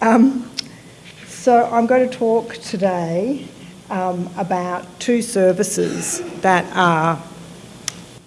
Um, so I'm going to talk today um, about two services that are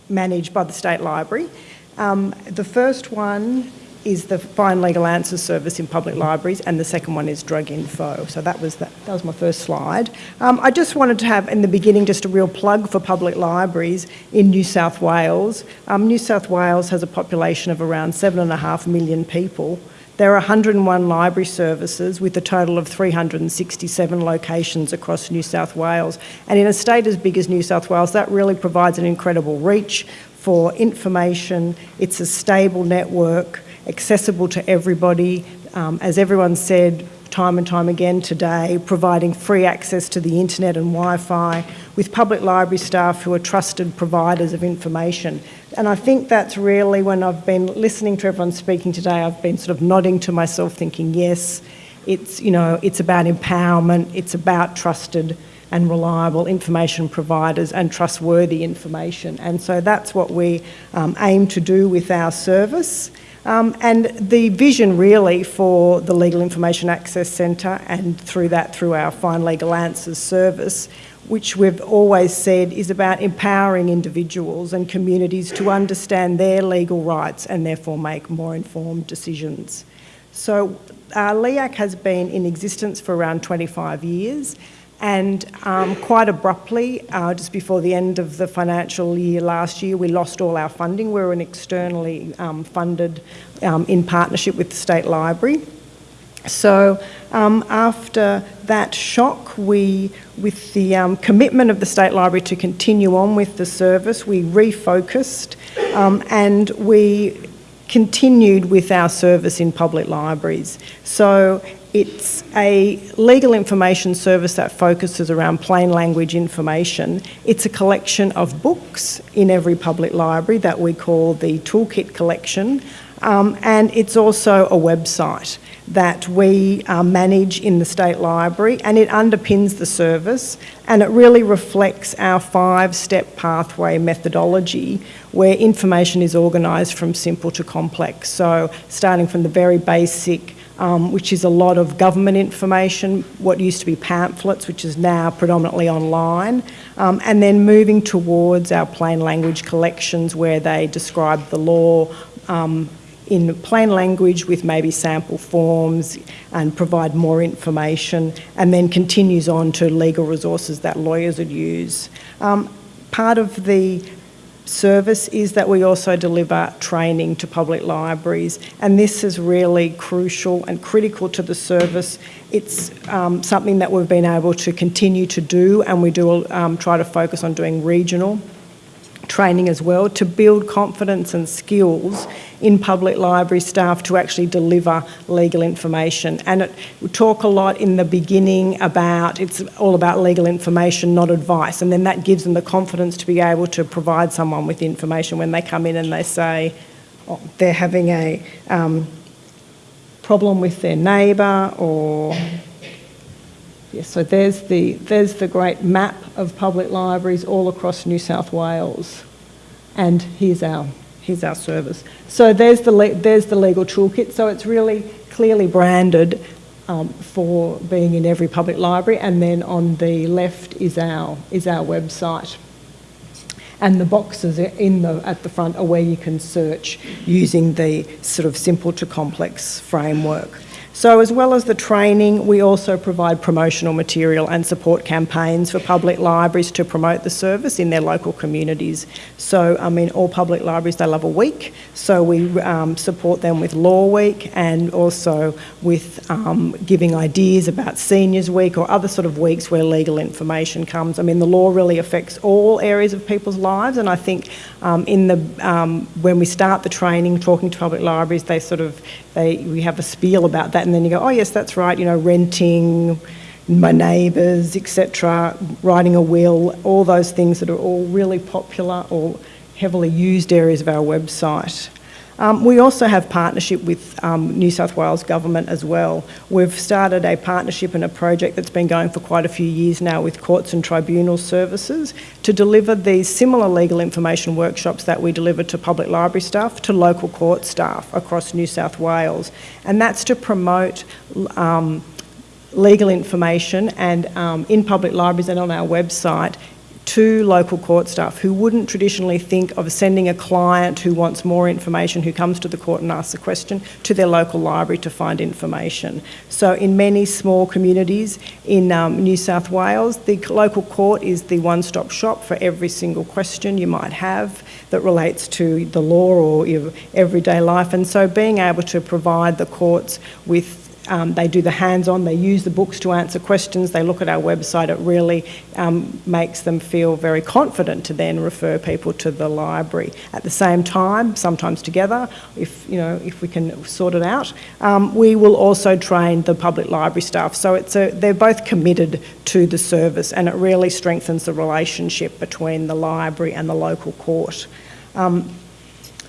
managed by the State Library. Um, the first one is the Find Legal Answers service in public libraries, and the second one is Drug Info. So that was that, that was my first slide. Um, I just wanted to have in the beginning just a real plug for public libraries in New South Wales. Um, New South Wales has a population of around seven and a half million people. There are 101 library services with a total of 367 locations across New South Wales. And in a state as big as New South Wales, that really provides an incredible reach for information. It's a stable network accessible to everybody. Um, as everyone said time and time again today, providing free access to the internet and Wi-Fi with public library staff who are trusted providers of information. And I think that's really when I've been listening to everyone speaking today, I've been sort of nodding to myself thinking, yes, it's, you know, it's about empowerment, it's about trusted and reliable information providers and trustworthy information. And so that's what we um, aim to do with our service. Um, and the vision really for the Legal Information Access Centre and through that through our Find Legal Answers service, which we've always said is about empowering individuals and communities to understand their legal rights and therefore make more informed decisions. So uh, LIAC has been in existence for around 25 years and um, quite abruptly, uh, just before the end of the financial year last year, we lost all our funding. We were an externally um, funded um, in partnership with the State Library. So um, after that shock, we, with the um, commitment of the State Library to continue on with the service, we refocused um, and we continued with our service in public libraries. So it's a legal information service that focuses around plain language information. It's a collection of books in every public library that we call the Toolkit Collection. Um, and it's also a website that we uh, manage in the State Library and it underpins the service and it really reflects our five-step pathway methodology where information is organised from simple to complex. So starting from the very basic um, which is a lot of government information, what used to be pamphlets, which is now predominantly online, um, and then moving towards our plain language collections where they describe the law um, in plain language with maybe sample forms and provide more information, and then continues on to legal resources that lawyers would use. Um, part of the service is that we also deliver training to public libraries and this is really crucial and critical to the service. It's um, something that we've been able to continue to do and we do um, try to focus on doing regional training as well to build confidence and skills in public library staff to actually deliver legal information. And it, we talk a lot in the beginning about it's all about legal information, not advice. And then that gives them the confidence to be able to provide someone with information when they come in and they say oh, they're having a um, problem with their neighbour or Yes, so there's the, there's the great map of public libraries all across New South Wales. And here's our, here's our service. So there's the, there's the legal toolkit. So it's really clearly branded um, for being in every public library. And then on the left is our, is our website. And the boxes in the, at the front are where you can search using the sort of simple to complex framework. So as well as the training, we also provide promotional material and support campaigns for public libraries to promote the service in their local communities. So, I mean, all public libraries, they love a week, so we um, support them with Law Week and also with um, giving ideas about Seniors Week or other sort of weeks where legal information comes. I mean, the law really affects all areas of people's lives and I think um, in the, um, when we start the training, talking to public libraries, they sort of, they, we have a spiel about that and then you go, oh yes, that's right, you know, renting, my neighbours, etc., writing a will, all those things that are all really popular or heavily used areas of our website. Um, we also have partnership with um, New South Wales Government as well. We've started a partnership and a project that's been going for quite a few years now with Courts and Tribunal Services to deliver these similar legal information workshops that we deliver to public library staff to local court staff across New South Wales. And that's to promote um, legal information and um, in public libraries and on our website to local court staff who wouldn't traditionally think of sending a client who wants more information, who comes to the court and asks a question, to their local library to find information. So in many small communities in um, New South Wales, the local court is the one-stop shop for every single question you might have that relates to the law or your everyday life. And so being able to provide the courts with um, they do the hands-on, they use the books to answer questions, they look at our website, it really um, makes them feel very confident to then refer people to the library. At the same time, sometimes together, if, you know, if we can sort it out, um, we will also train the public library staff. So it's a, they're both committed to the service and it really strengthens the relationship between the library and the local court. Um,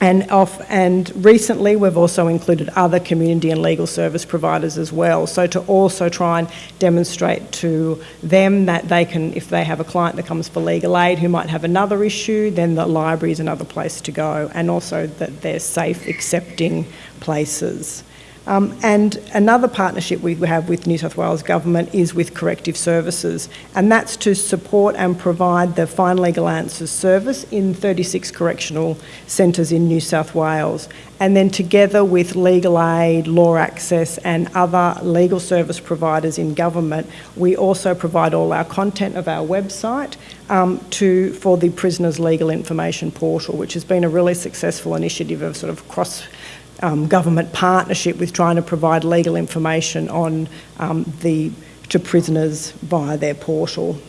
and, off, and recently we've also included other community and legal service providers as well. So to also try and demonstrate to them that they can, if they have a client that comes for legal aid who might have another issue, then the library is another place to go. And also that they're safe accepting places. Um, and another partnership we have with New South Wales Government is with Corrective Services, and that's to support and provide the Find Legal Answers service in 36 correctional centres in New South Wales. And then together with Legal Aid, Law Access and other legal service providers in government, we also provide all our content of our website um, to, for the Prisoners Legal Information Portal, which has been a really successful initiative of sort of cross um, government partnership with trying to provide legal information on um, the, to prisoners via their portal.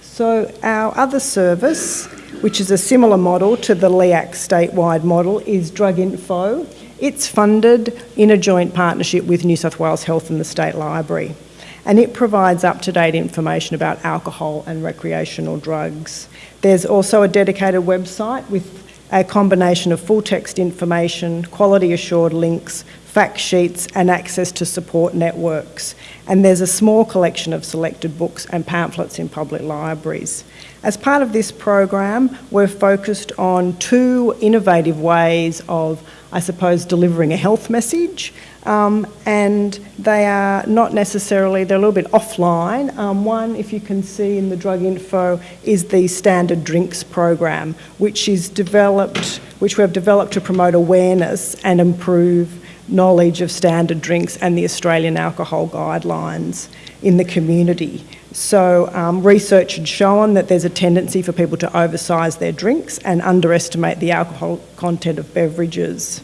So our other service, which is a similar model to the LIAC statewide model, is Drug Info. It's funded in a joint partnership with New South Wales Health and the State Library. And it provides up-to-date information about alcohol and recreational drugs. There's also a dedicated website with a combination of full text information, quality assured links, fact sheets and access to support networks. And there's a small collection of selected books and pamphlets in public libraries. As part of this program, we're focused on two innovative ways of, I suppose, delivering a health message. Um, and they are not necessarily, they're a little bit offline. Um, one, if you can see in the drug info, is the Standard Drinks program, which is developed, which we have developed to promote awareness and improve knowledge of standard drinks and the Australian alcohol guidelines in the community. So um, research had shown that there's a tendency for people to oversize their drinks and underestimate the alcohol content of beverages.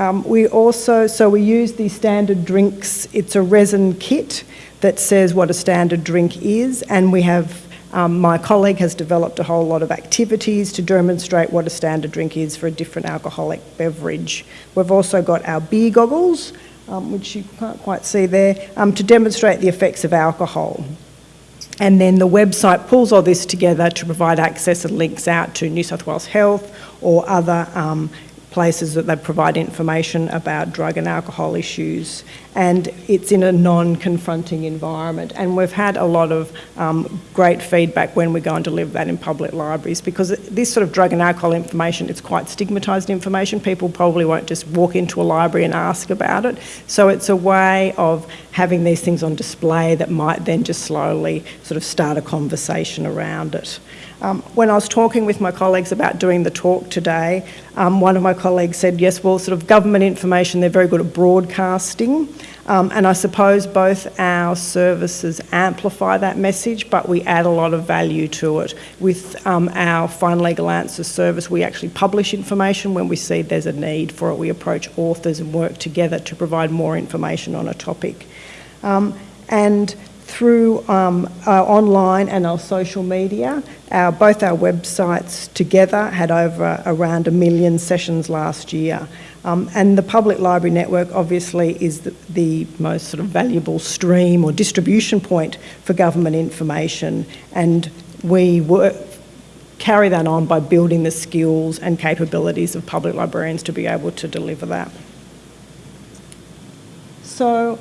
Um, we also, so we use the standard drinks, it's a resin kit that says what a standard drink is and we have um, my colleague has developed a whole lot of activities to demonstrate what a standard drink is for a different alcoholic beverage. We've also got our beer goggles, um, which you can't quite see there, um, to demonstrate the effects of alcohol. And then the website pulls all this together to provide access and links out to New South Wales Health or other um, places that they provide information about drug and alcohol issues and it's in a non-confronting environment. And we've had a lot of um, great feedback when we go and deliver that in public libraries because this sort of drug and alcohol information it's quite stigmatised information. People probably won't just walk into a library and ask about it. So it's a way of having these things on display that might then just slowly sort of start a conversation around it. Um, when I was talking with my colleagues about doing the talk today, um, one of my colleagues said, yes, well, sort of government information, they're very good at broadcasting. Um, and I suppose both our services amplify that message, but we add a lot of value to it. With um, our Find Legal Answers service, we actually publish information when we see there's a need for it. We approach authors and work together to provide more information on a topic. Um, and through um, our online and our social media. Our, both our websites together had over around a million sessions last year. Um, and the public library network obviously is the, the, most sort of valuable stream or distribution point for government information. And we work, carry that on by building the skills and capabilities of public librarians to be able to deliver that. So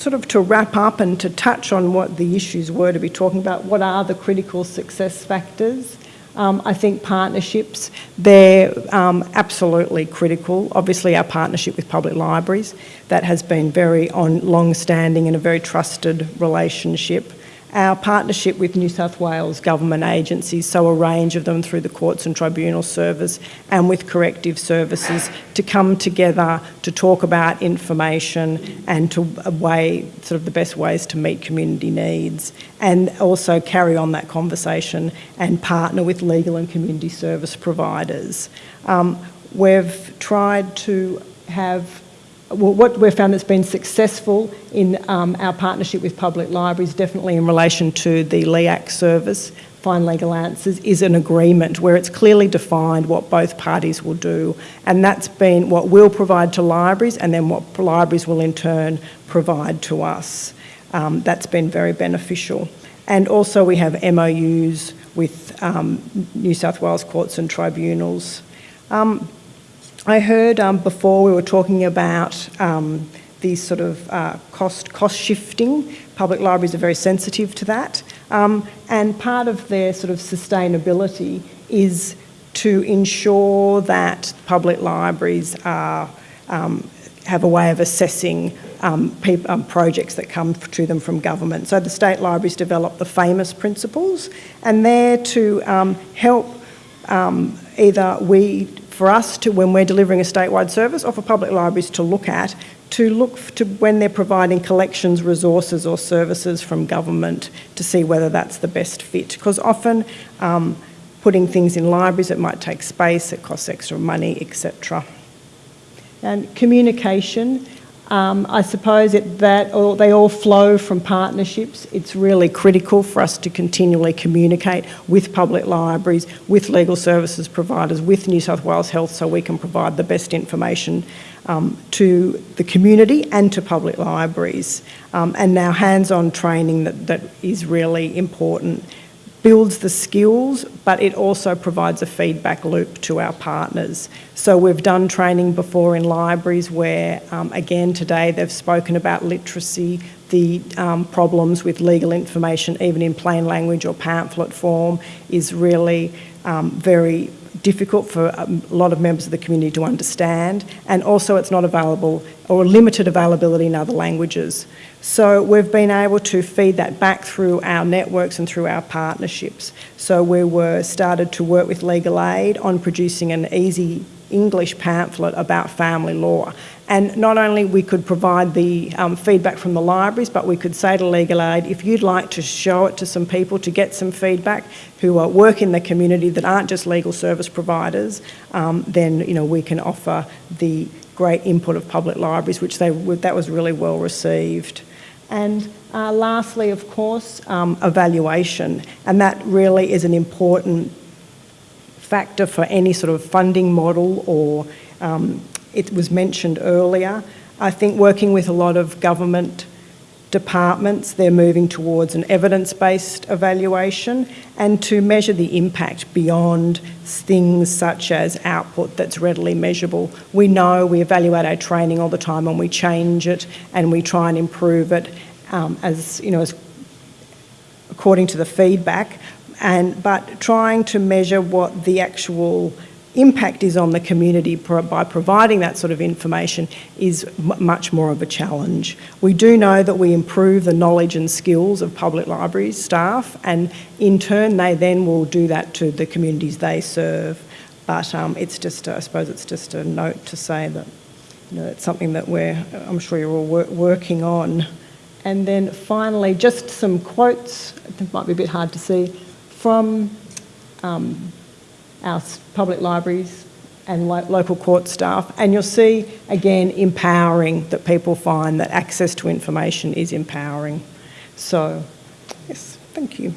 sort of to wrap up and to touch on what the issues were to be talking about, what are the critical success factors? Um, I think partnerships, they're um, absolutely critical. Obviously our partnership with public libraries, that has been very on long-standing and a very trusted relationship our partnership with New South Wales government agencies, so a range of them through the Courts and Tribunal Service and with corrective services to come together to talk about information and to weigh sort of the best ways to meet community needs and also carry on that conversation and partner with legal and community service providers. Um, we've tried to have what we've found that's been successful in um, our partnership with public libraries, definitely in relation to the LIAC service, Find Legal Answers, is an agreement where it's clearly defined what both parties will do. And that's been what we'll provide to libraries and then what libraries will in turn provide to us. Um, that's been very beneficial. And also we have MOUs with um, New South Wales courts and tribunals. Um, I heard um, before we were talking about um, these sort of uh, cost, cost shifting. Public libraries are very sensitive to that. Um, and part of their sort of sustainability is to ensure that public libraries are, um, have a way of assessing um, um, projects that come to them from government. So the state libraries develop the famous principles and they're to help either we for us to, when we're delivering a statewide service, or for public libraries to look at, to look to when they're providing collections, resources or services from government to see whether that's the best fit. Because often um, putting things in libraries, it might take space, it costs extra money, etc. And communication, um, I suppose it, that or they all flow from partnerships. It's really critical for us to continually communicate with public libraries, with legal services providers, with New South Wales Health so we can provide the best information um, to the community and to public libraries. Um, and now hands-on training that, that is really important builds the skills, but it also provides a feedback loop to our partners. So we've done training before in libraries where, um, again, today they've spoken about literacy, the um, problems with legal information, even in plain language or pamphlet form, is really um, very difficult for um, a lot of members of the community to understand and also it's not available or limited availability in other languages. So we've been able to feed that back through our networks and through our partnerships. So we were started to work with Legal Aid on producing an easy English pamphlet about family law. And not only we could provide the um, feedback from the libraries, but we could say to Legal Aid, if you'd like to show it to some people to get some feedback who uh, work in the community that aren't just legal service providers, um, then you know we can offer the great input of public libraries, which they that was really well received. And uh, lastly, of course, um, evaluation. And that really is an important factor for any sort of funding model or um, it was mentioned earlier. I think working with a lot of government departments, they're moving towards an evidence-based evaluation and to measure the impact beyond things such as output that's readily measurable. We know we evaluate our training all the time and we change it and we try and improve it um, as, you know, as according to the feedback, and, but trying to measure what the actual impact is on the community by providing that sort of information is much more of a challenge. We do know that we improve the knowledge and skills of public libraries staff and in turn they then will do that to the communities they serve. But um, it's just, I suppose it's just a note to say that you know, it's something that we're, I'm sure you're all wor working on. And then finally, just some quotes, it might be a bit hard to see, from um, our public libraries and lo local court staff. And you'll see, again, empowering, that people find that access to information is empowering. So, yes, thank you.